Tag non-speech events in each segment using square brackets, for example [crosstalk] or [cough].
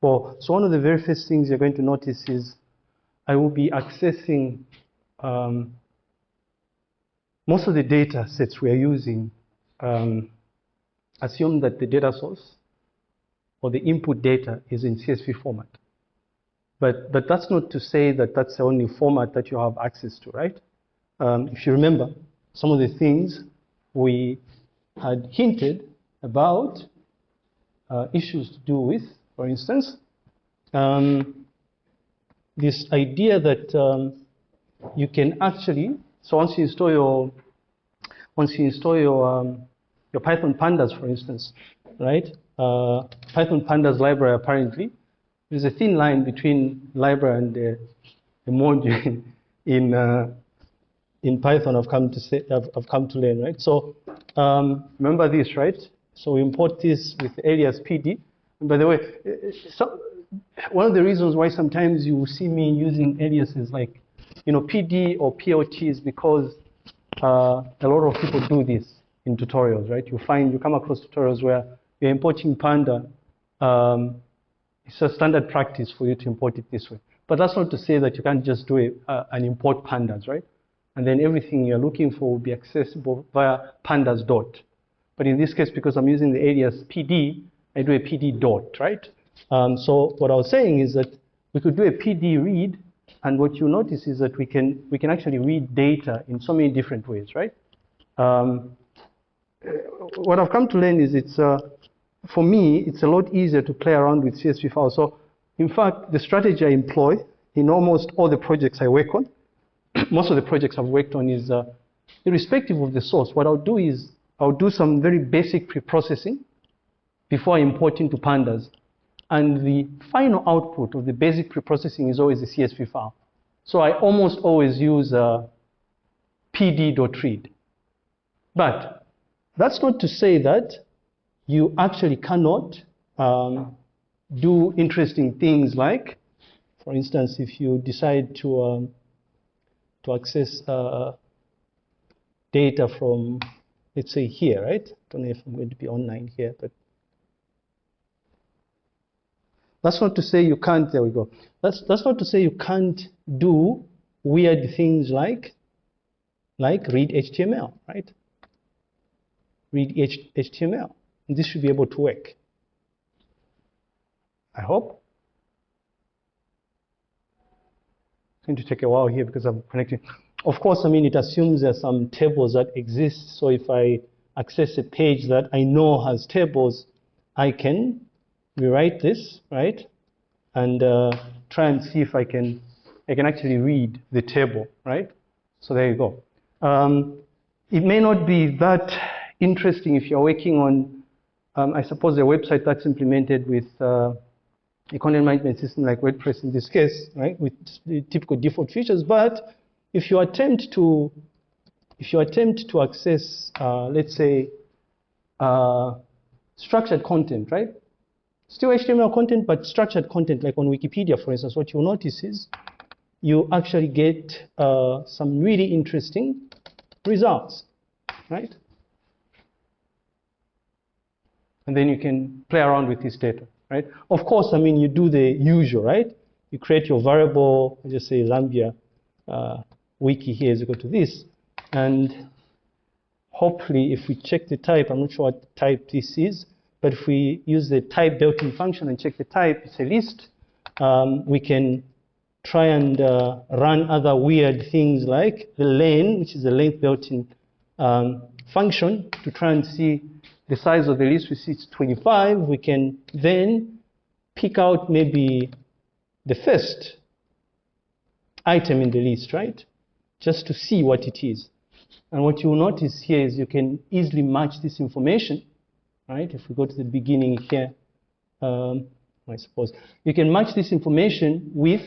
Well, so one of the very first things you're going to notice is I will be accessing um, most of the data sets we are using. Um, assume that the data source or the input data is in CSV format. But, but that's not to say that that's the only format that you have access to, right? Um, if you remember, some of the things we had hinted about uh, issues to do with, for instance, um, this idea that um, you can actually, so once you install your, once you install your, um, your Python pandas, for instance, right? Uh, Python pandas library apparently, there's a thin line between library and the, the module [laughs] in, uh, in Python I've come to say, I've, I've come to learn, right? So um, remember this, right? So we import this with alias PD. By the way, so one of the reasons why sometimes you see me using aliases like, you know, PD or PLT is because uh, a lot of people do this in tutorials, right? You find, you come across tutorials where you're importing Panda. Um, it's a standard practice for you to import it this way. But that's not to say that you can't just do uh, an import pandas, right? And then everything you're looking for will be accessible via pandas dot. But in this case, because I'm using the alias PD, Do a PD dot, right? Um, so what I was saying is that we could do a PD read, and what you notice is that we can we can actually read data in so many different ways, right? Um, what I've come to learn is it's uh, for me it's a lot easier to play around with CSV files. So in fact, the strategy I employ in almost all the projects I work on, [clears throat] most of the projects I've worked on is uh, irrespective of the source. What I'll do is I'll do some very basic pre-processing before importing to pandas. And the final output of the basic pre-processing is always a CSV file. So I almost always use uh, pd.read. But that's not to say that you actually cannot um, do interesting things like, for instance, if you decide to, um, to access uh, data from, let's say here, right? I don't know if I'm going to be online here, but that's not to say you can't, there we go. That's, that's not to say you can't do weird things like, like read HTML, right? Read H HTML. This should be able to work. I hope. It's going to take a while here because I'm connecting. Of course, I mean, it assumes there's some tables that exist. So if I access a page that I know has tables, I can rewrite this, right? And uh, try and see if I can, I can actually read the table, right? So there you go. Um, it may not be that interesting if you're working on, um, I suppose, a website that's implemented with uh, a content management system like WordPress in this case, right, with the typical default features. But if you attempt to, if you attempt to access, uh, let's say, uh, structured content, right? Still HTML content, but structured content, like on Wikipedia, for instance, what you'll notice is you actually get uh, some really interesting results, right? And then you can play around with this data, right? Of course, I mean, you do the usual, right? You create your variable, I just say Zambia uh, wiki here is equal to this. And hopefully, if we check the type, I'm not sure what type this is, but if we use the type built-in function and check the type, it's a list, um, we can try and uh, run other weird things like the len, which is a length built-in um, function to try and see the size of the list. We see it's 25. We can then pick out maybe the first item in the list, right? Just to see what it is. And what you'll notice here is you can easily match this information right? If we go to the beginning here, um, I suppose, you can match this information with,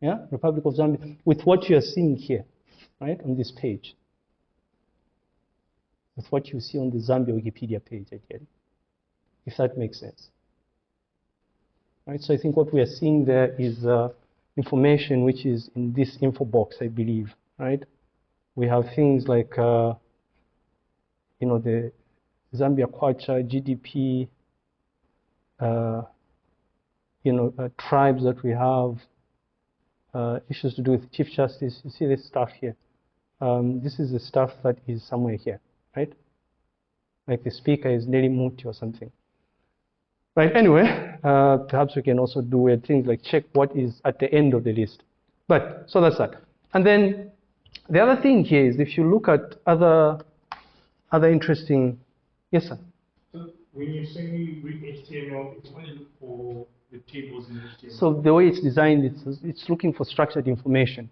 yeah, Republic of Zambia, with what you are seeing here, right, on this page. With what you see on the Zambia Wikipedia page, again, if that makes sense. Right, so I think what we are seeing there is uh, information which is in this info box, I believe, right? We have things like uh, you know, the Zambia Kwacha, GDP, uh, you know, uh, tribes that we have, uh, issues to do with Chief Justice. You see this stuff here. Um, this is the stuff that is somewhere here, right? Like the speaker is Nelly Mutti or something. Right, anyway, uh, perhaps we can also do weird things like check what is at the end of the list. But, so that's that. And then the other thing here is if you look at other, other interesting, yes sir? So when you say read HTML, it's only look for the tables in HTML. So the way it's designed, it's, it's looking for structured information.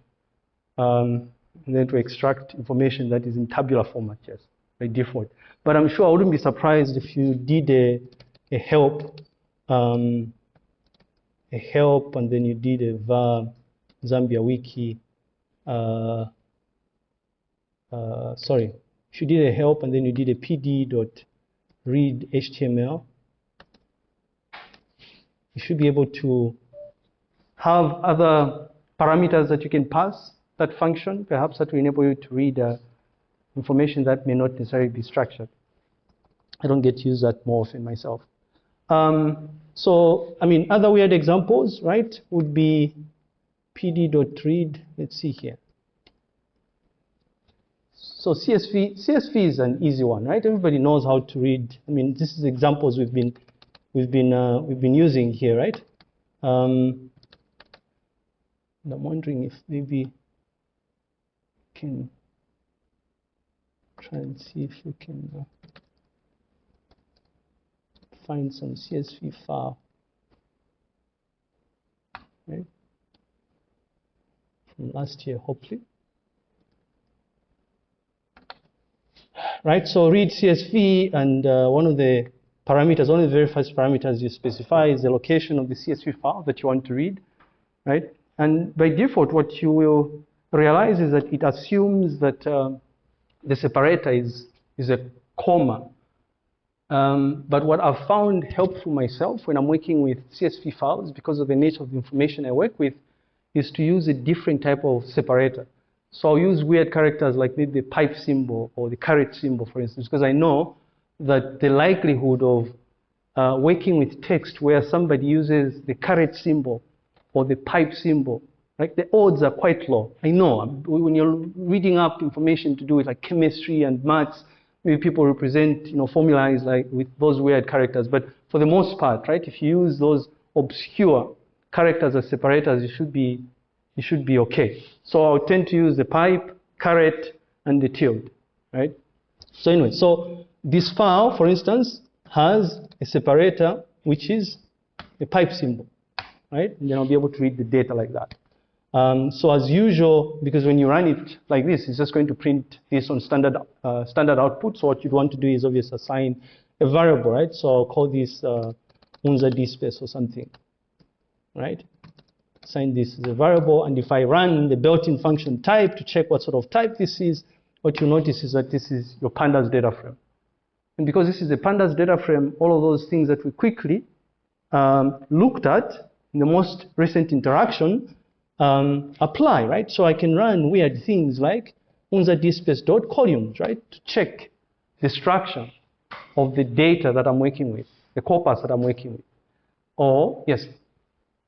Um, and then to extract information that is in tabular format, yes, by default. But I'm sure I wouldn't be surprised if you did a, a help, um, a help, and then you did a var Zambia wiki, uh, uh, sorry, you did a help and then you did a pd dot read HTML, you should be able to have other parameters that you can pass that function, perhaps that will enable you to read uh, information that may not necessarily be structured. I don't get to use that more often myself. Um, so, I mean, other weird examples, right, would be pd.read, let's see here. So CSV, CSV is an easy one, right? Everybody knows how to read. I mean, this is examples we've been we've been uh, we've been using here, right? Um, I'm wondering if maybe can try and see if you can uh, find some CSV file, right? From last year, hopefully. Right, so read CSV and uh, one of the parameters, one of the very first parameters you specify is the location of the CSV file that you want to read, right? And by default, what you will realize is that it assumes that uh, the separator is, is a comma. Um, but what I've found helpful myself when I'm working with CSV files, because of the nature of the information I work with, is to use a different type of separator. So I'll use weird characters like maybe the pipe symbol or the caret symbol, for instance, because I know that the likelihood of uh, working with text where somebody uses the caret symbol or the pipe symbol, right, the odds are quite low. I know when you're reading up information to do with like chemistry and maths, maybe people represent you know formulas like with those weird characters. But for the most part, right, if you use those obscure characters as separators, you should be you should be okay. So I'll tend to use the pipe, caret, and the tilde, right? So anyway, so this file, for instance, has a separator which is a pipe symbol, right? And then I'll be able to read the data like that. Um, so as usual, because when you run it like this, it's just going to print this on standard uh, standard output. So what you'd want to do is obviously assign a variable, right? So I'll call this uh, unza dspace or something, right? Assign this as a variable, and if I run the built-in function type to check what sort of type this is, what you notice is that this is your pandas data frame. And because this is a pandas data frame, all of those things that we quickly um, looked at in the most recent interaction um, apply, right? So I can run weird things like unza dspace dot columns, right, to check the structure of the data that I'm working with, the corpus that I'm working with. Or, yes?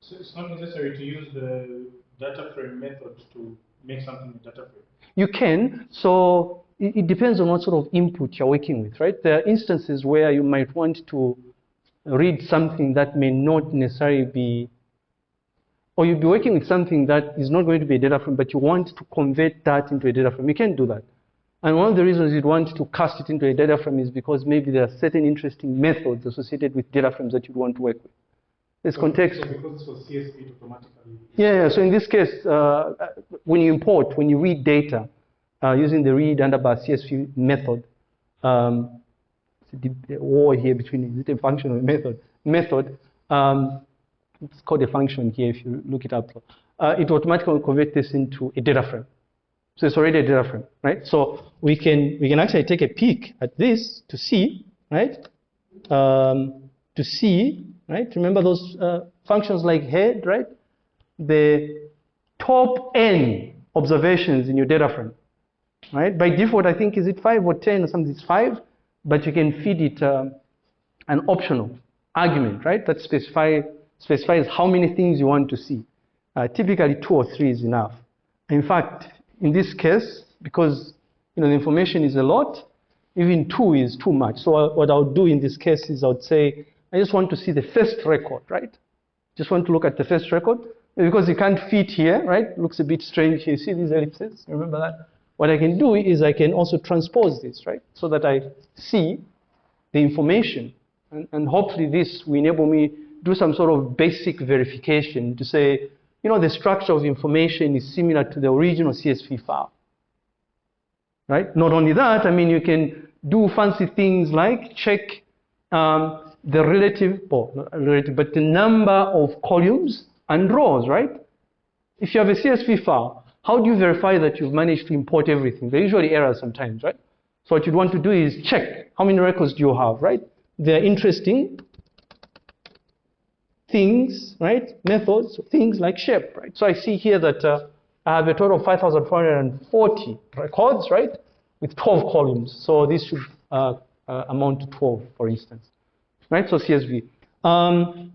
So it's not necessary to use the data frame method to make something a data frame. You can. So it, it depends on what sort of input you're working with, right? There are instances where you might want to read something that may not necessarily be or you'll be working with something that is not going to be a data frame, but you want to convert that into a data frame. You can do that. And one of the reasons you'd want to cast it into a data frame is because maybe there are certain interesting methods associated with data frames that you'd want to work with. There's So- context. So because was CSV, automatically. Yeah, yeah, so in this case, uh, when you import, when you read data uh, using the read underbar CSV method, um, war here between is it a function or a method? Method, um, it's called a function here if you look it up. Uh, it automatically converts this into a data frame. So it's already a data frame, right? So we can we can actually take a peek at this to see, right? Um, to see, right? Remember those uh, functions like head, right? The top n observations in your data frame, right? By default, I think is it five or ten or something? It's five, but you can feed it um, an optional argument, right? That specify, specifies how many things you want to see. Uh, typically, two or three is enough. In fact, in this case, because you know the information is a lot, even two is too much. So what I would do in this case is I would say, I just want to see the first record, right? Just want to look at the first record because it can't fit here, right? Looks a bit strange. You see these ellipses? Remember that? What I can do is I can also transpose this, right? So that I see the information. And, and hopefully this will enable me do some sort of basic verification to say, you know, the structure of information is similar to the original CSV file. Right? Not only that, I mean, you can do fancy things like check um, the relative, not relative, but the number of columns and rows, right? If you have a CSV file, how do you verify that you've managed to import everything? There are usually errors sometimes, right? So what you'd want to do is check how many records do you have, right? They're interesting things, right? Methods, things like shape, right? So I see here that uh, I have a total of 5,440 records, right? With 12 columns. So this should uh, uh, amount to 12, for instance, right? So CSV. Um,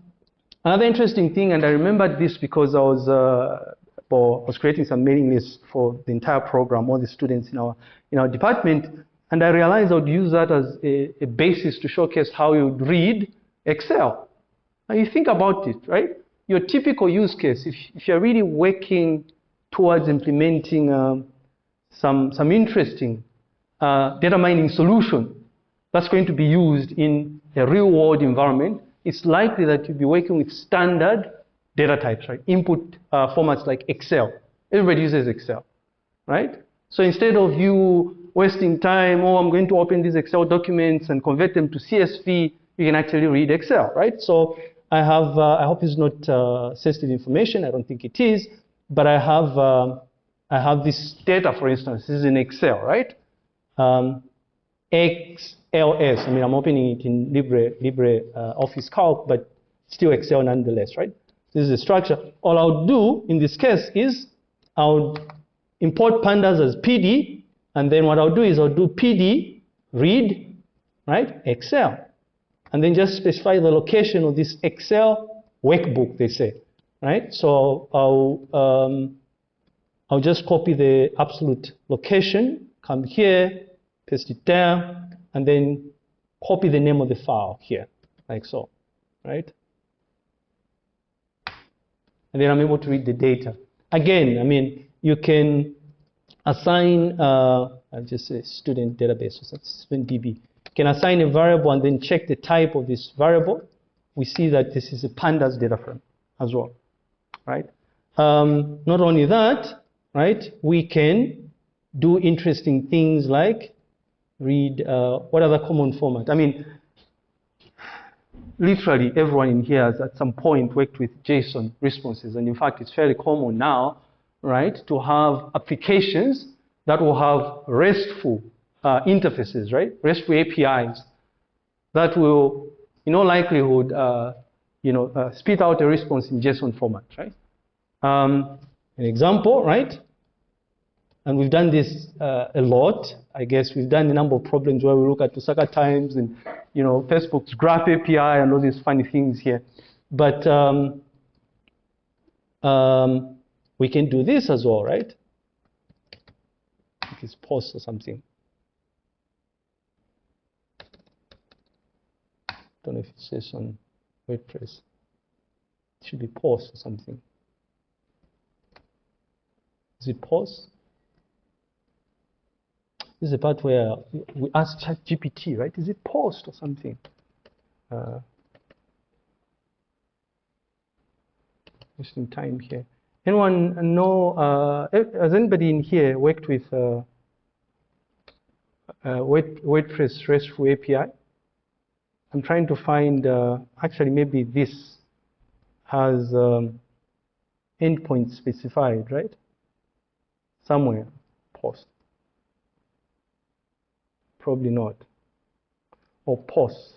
another interesting thing, and I remembered this because I was, uh, for, was creating some mailing lists for the entire program, all the students in our, in our department, and I realized I would use that as a, a basis to showcase how you read Excel. Now you think about it, right? Your typical use case, if, if you're really working towards implementing um, some, some interesting uh, data mining solution that's going to be used in a real world environment, it's likely that you'll be working with standard data types, right? Input uh, formats like Excel. Everybody uses Excel, right? So instead of you wasting time, oh, I'm going to open these Excel documents and convert them to CSV, you can actually read Excel, right? So I have, uh, I hope it's not uh, sensitive information. I don't think it is, but I have, uh, I have this data, for instance. This is in Excel, right? Um, XLS. I mean, I'm opening it in Libre, Libre uh, Office Calc, but still Excel nonetheless, right? This is the structure. All I'll do in this case is I'll import pandas as PD, and then what I'll do is I'll do PD read, right? Excel and then just specify the location of this Excel workbook, they say, right? So I'll, um, I'll just copy the absolute location, come here, paste it down, and then copy the name of the file here, like so, right? And then I'm able to read the data. Again, I mean, you can assign, uh, I'll just say student database, so that's DB can assign a variable and then check the type of this variable, we see that this is a pandas data frame as well, right? Um, not only that, right, we can do interesting things like read uh, what other common format. I mean, literally everyone in here has at some point worked with JSON responses, and in fact, it's fairly common now, right, to have applications that will have RESTful uh, interfaces, right? RESTful APIs that will, in all likelihood, uh, you know, uh, spit out a response in JSON format, right? Um, an example, right? And we've done this uh, a lot. I guess we've done a number of problems where we look at Lusaka Times and, you know, Facebook's Graph API and all these funny things here. But um, um, we can do this as well, right? It's post or something. don't know if it says on WordPress. It should be post or something. Is it post? This is the part where we ask ChatGPT, right? Is it post or something? Uh, wasting time here. Anyone know, uh, has anybody in here worked with uh, uh, WordPress RESTful API? I'm trying to find, uh, actually maybe this has um, endpoint specified, right? Somewhere, post. Probably not. Or post.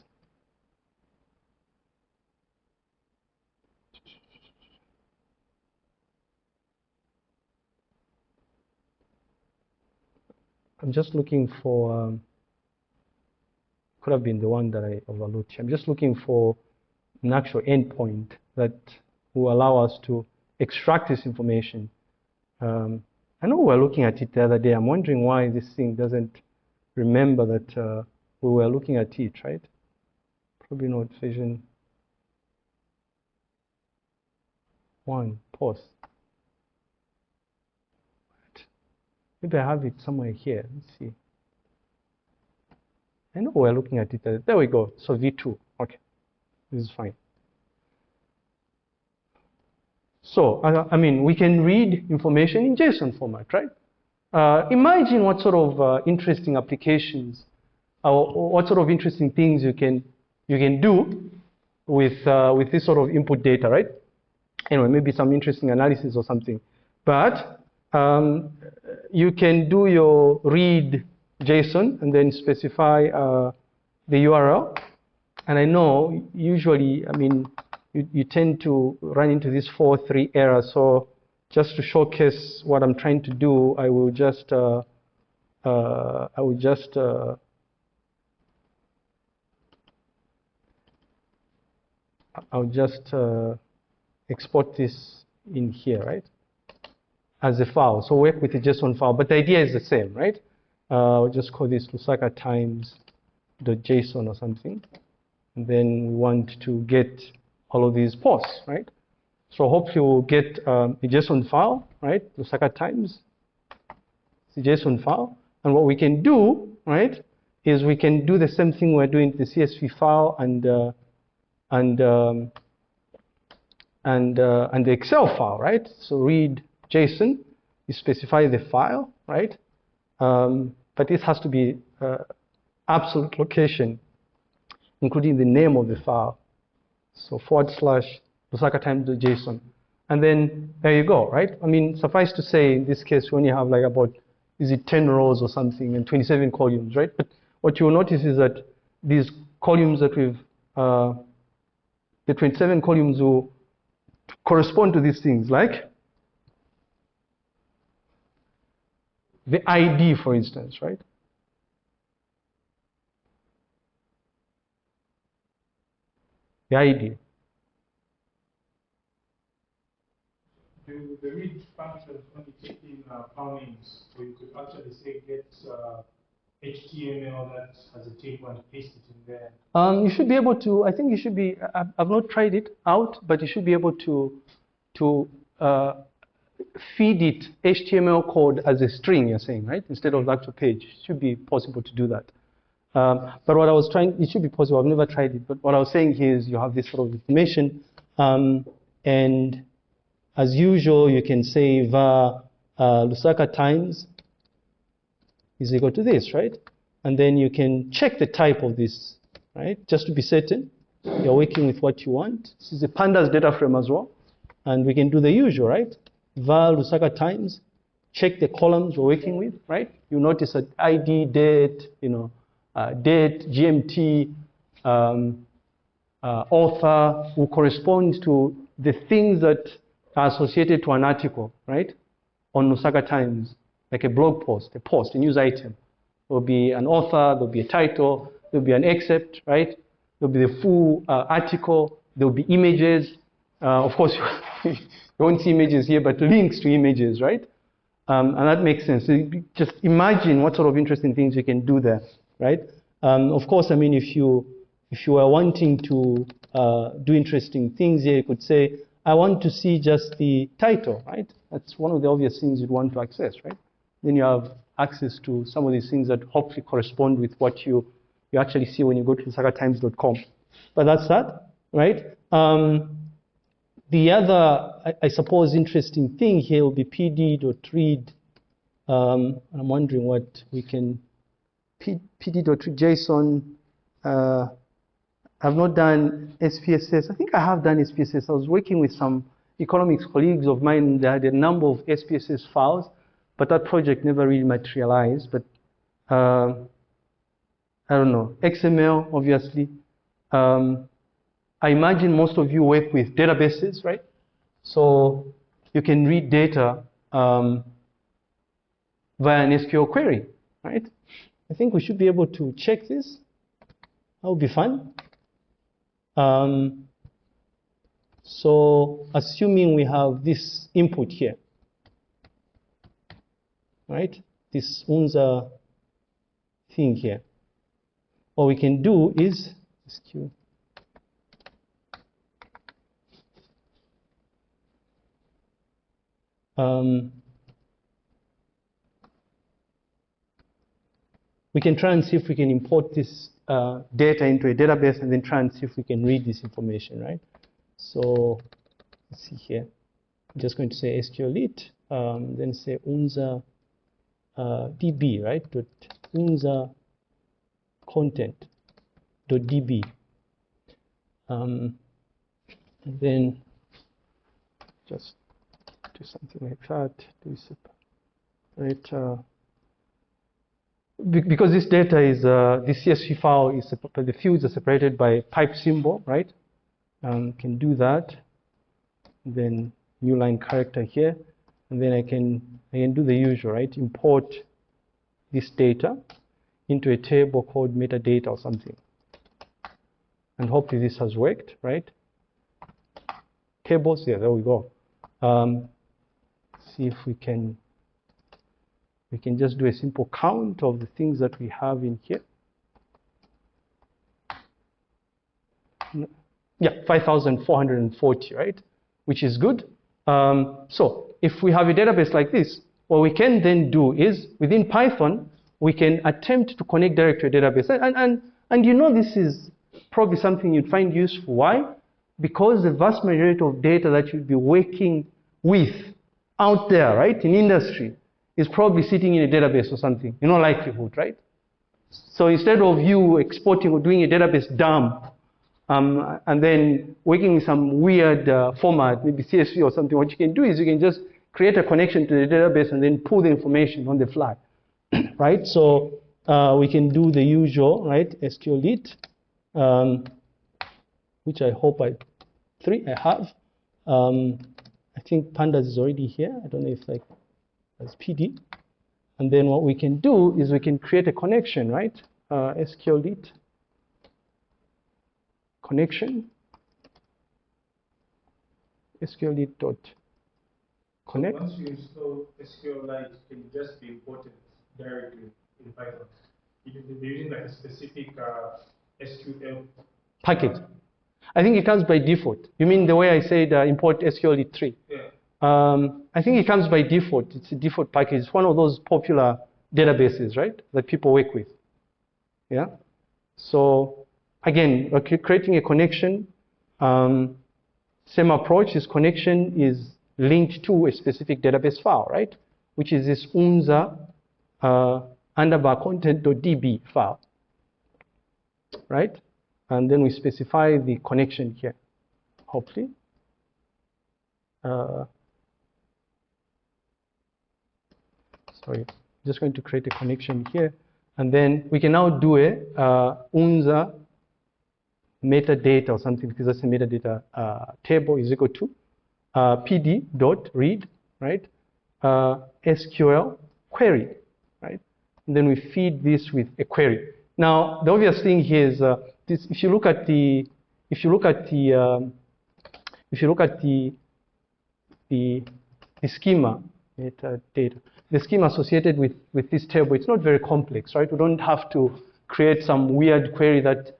I'm just looking for um, could have been the one that I overlooked. I'm just looking for an actual endpoint that will allow us to extract this information. Um, I know we were looking at it the other day. I'm wondering why this thing doesn't remember that uh, we were looking at it, right? Probably not vision one, post. Maybe I have it somewhere here. Let's see. I know we're looking at it. There we go. So V2. Okay. This is fine. So, I mean, we can read information in JSON format, right? Uh, imagine what sort of uh, interesting applications or what sort of interesting things you can you can do with uh, with this sort of input data, right? Anyway, maybe some interesting analysis or something. But um, you can do your read JSON and then specify uh, the URL. And I know usually, I mean, you, you tend to run into this 4-3 error. So just to showcase what I'm trying to do, I will just, uh, uh, I will just, uh, I'll just uh, export this in here, right? As a file. So work with the JSON file, but the idea is the same, right? Uh, will just call this Lusaka times JSON or something. And then we want to get all of these posts, right? So hopefully we'll get um, a JSON file, right? Lusaka times the JSON file. And what we can do, right, is we can do the same thing we're doing the CSV file and uh, and um, and uh, and the Excel file, right? So read JSON, you specify the file, right? Um, but this has to be uh, absolute location, including the name of the file. So forward slash Lusaka JSON. And then there you go, right? I mean, suffice to say, in this case, we only have like about, is it 10 rows or something and 27 columns, right? But what you'll notice is that these columns that we've, uh, the 27 columns will correspond to these things, like the ID, for instance, right? The ID. The, the read function only taking uh, names, so you could actually say get uh, HTML that has a table and paste it in there. Um, you should be able to. I think you should be. I've, not tried it out, but you should be able to to uh, feed it HTML code as a string, you're saying, right? Instead of actual page. It should be possible to do that. Um, but what I was trying, it should be possible. I've never tried it. But what I was saying here is you have this sort of information. Um, and as usual, you can say var uh, Lusaka times is equal to this, right? And then you can check the type of this, right? Just to be certain you're working with what you want. This is a pandas data frame as well. And we can do the usual, right? var Lusaka times, check the columns we're working with, right? You notice that ID, date, you know, uh, date, GMT, um, uh, author will correspond to the things that are associated to an article, right? On Lusaka Times, like a blog post, a post, a news item. There'll be an author, there'll be a title, there'll be an excerpt, right? There'll be the full uh, article, there'll be images. Uh, of course, [laughs] you won't see images here, but links to images, right? Um, and that makes sense. So just imagine what sort of interesting things you can do there, right? Um, of course, I mean, if you if you are wanting to uh, do interesting things here, you could say, I want to see just the title, right? That's one of the obvious things you'd want to access, right? Then you have access to some of these things that hopefully correspond with what you, you actually see when you go to lusakatimes.com. But that's that, right? Um, the other, I, I, suppose, interesting thing here will be pd.read. Um, I'm wondering what we can pd.json. Uh, I've not done SPSS. I think I have done SPSS. I was working with some economics colleagues of mine that had a number of SPSS files, but that project never really materialized. But uh, I don't know. XML, obviously. Um, I imagine most of you work with databases, right? So you can read data um, via an SQL query, right? I think we should be able to check this. That would be fun. Um, So assuming we have this input here, right? This UNZA thing here. What we can do is, um, we can try and see if we can import this uh, data into a database and then try and see if we can read this information, right? So let's see here. I'm just going to say SQLite, um, then say unza uh, db, right? Dot unza content dot db. Um, and then just do something like that. Do separate. Uh, because this data is uh, this CSV file is the fields are separated by pipe symbol, right? Um, can do that. Then new line character here, and then I can I can do the usual, right? Import this data into a table called metadata or something. And hopefully this has worked, right? Tables, yeah, there we go. Um, see if we can we can just do a simple count of the things that we have in here. Yeah, 5,440, right? Which is good. Um, so if we have a database like this, what we can then do is within Python, we can attempt to connect directly to a database. And, and, and you know this is probably something you'd find useful. Why? Because the vast majority of data that you'd be working with out there, right, in industry, is probably sitting in a database or something, You know likelihood, right? So instead of you exporting or doing a database dump, um, and then working with some weird uh, format, maybe CSV or something, what you can do is you can just create a connection to the database and then pull the information on the fly, [clears throat] right? So uh, we can do the usual, right? SQLite, um, which I hope I three I have. Um, I think pandas is already here. I don't know if like as PD. And then what we can do is we can create a connection, right? Uh, SQLite connection SQLite dot connect. So once you install SQLite, it can just be imported directly in Python. You're using like a specific uh, SQL package. I think it comes by default. You mean the way I said uh, import SQLite 3? Yeah. Um, I think it comes by default. It's a default package. It's one of those popular databases, right, that people work with. Yeah. So again, we're creating a connection. Um, same approach. This connection is linked to a specific database file, right, which is this unza uh, underbar content.db file, right? And then we specify the connection here, hopefully. Uh, sorry, just going to create a connection here. And then we can now do a uh, UNZA metadata or something because that's a metadata uh, table is equal to uh, pd dot read, right? Uh, SQL query, right? And then we feed this with a query. Now, the obvious thing here is uh, this, if you look at the, if you look at the, um, if you look at the, the, the schema, metadata, the scheme associated with, with this table, it's not very complex, right? We don't have to create some weird query that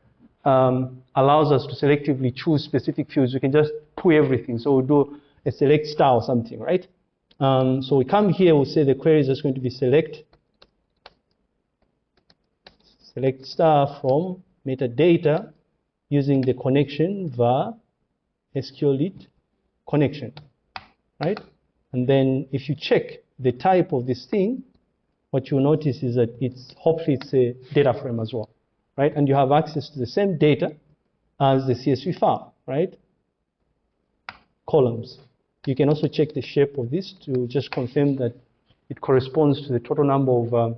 um, allows us to selectively choose specific fields. We can just pull everything. So we'll do a select star or something, right? Um, so we come here, we'll say the query is just going to be select select star from metadata using the connection var SQLite connection, right? And then if you check the type of this thing, what you'll notice is that it's hopefully it's a data frame as well, right? And you have access to the same data as the CSV file, right? Columns. You can also check the shape of this to just confirm that it corresponds to the total number of, uh,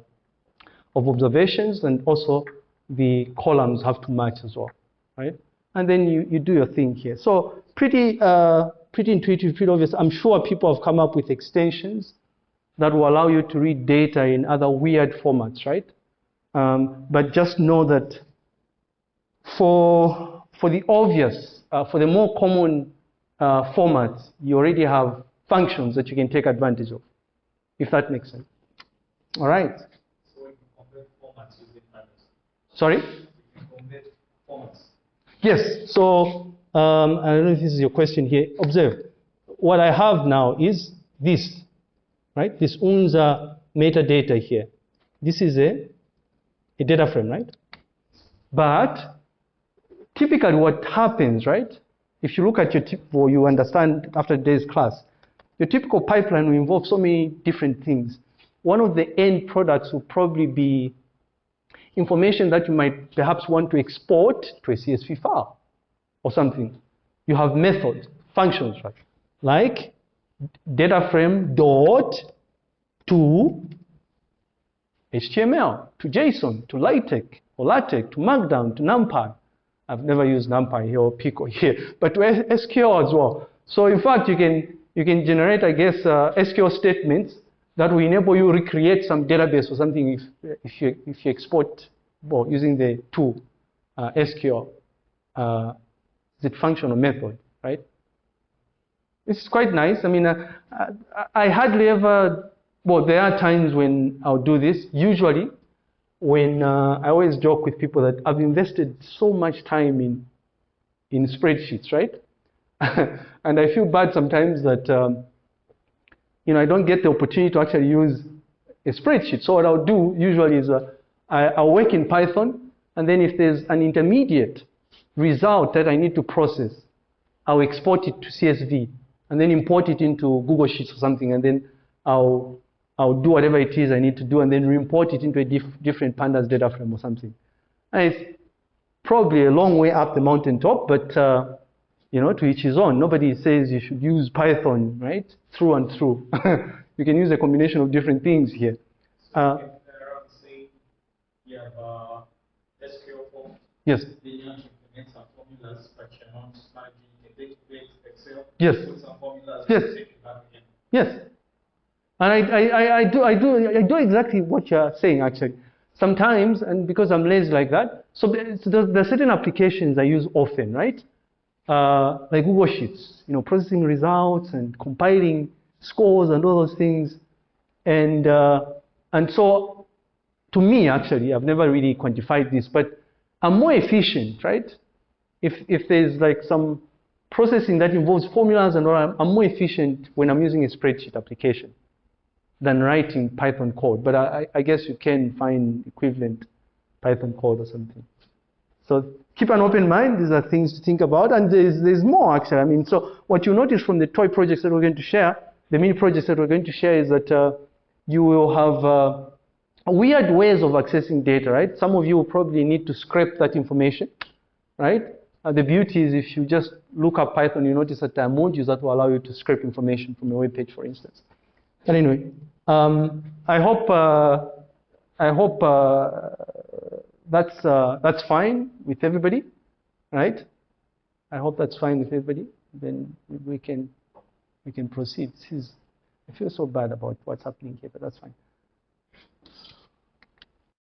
of observations and also the columns have to match as well, right? And then you, you do your thing here. So pretty, uh, pretty intuitive, pretty obvious. I'm sure people have come up with extensions that will allow you to read data in other weird formats, right? Um, but just know that for, for the obvious, uh, for the more common uh, formats, you already have functions that you can take advantage of, if that makes sense. All right. Formats. Sorry? Yes. So um, I don't know if this is your question here. Observe. What I have now is this, right? This UNZA metadata here. This is a, a data frame, right? But typically what happens, right? If you look at your typical, you understand after today's class, your typical pipeline will involve so many different things. One of the end products will probably be information that you might perhaps want to export to a CSV file or something. You have methods, functions, right? Like data frame dot to HTML, to JSON, to LaTeX, or LaTeX, to Markdown, to NumPy. I've never used NumPy here or pickle [laughs] here, but to SQL as well. So in fact, you can you can generate, I guess, uh, SQL statements that will enable you recreate some database or something if if you if you export well, using the tool uh, SQL, uh, function or method, right? It's quite nice. I mean, uh, I, I hardly ever. Well, there are times when I'll do this. Usually, when uh, I always joke with people that I've invested so much time in in spreadsheets, right? [laughs] and I feel bad sometimes that um, you know I don't get the opportunity to actually use a spreadsheet. So what I'll do usually is uh, I, I'll work in Python, and then if there's an intermediate result that I need to process, I'll export it to CSV and then import it into Google Sheets or something, and then I'll I'll do whatever it is I need to do, and then re-import it into a diff different pandas data frame or something. And it's probably a long way up the mountaintop, but uh, you know, to each his own. Nobody says you should use Python, right, through and through. [laughs] you can use a combination of different things here. So Uh, we can play around saying you have uh, SQL form, yes, then you to implement some formulas, but you're not managing a database, Excel. Yes. Yes. yes. And I, I, I, do, I do, I do exactly what you're saying actually. Sometimes, and because I'm lazy like that, so there- so there there are certain applications I use often, right? Uh, like Google Sheets, you know, processing results and compiling scores and all those things. And, uh, and so, to me, actually, I've never really quantified this, but I'm more efficient, right? If, if there's like some processing that involves formulas and all, I'm, more efficient when I'm using a spreadsheet application than writing Python code. But I, I I guess you can find equivalent Python code or something. So keep an open mind. These are things to think about. And there's, there's more, actually. I mean, so what you notice from the toy projects that we're going to share, the mini projects that we're going to share is that uh, you will have uh, weird ways of accessing data, right? Some of you will probably need to scrape that information, right? The beauty is if you just look up Python, you notice that there are modules that will allow you to scrape information from a web page, for instance. But anyway, um, I hope uh, I hope uh, that's uh, that's fine with everybody, right? I hope that's fine with everybody. Then we can we can proceed. Is I feel so bad about what's happening here, but that's fine.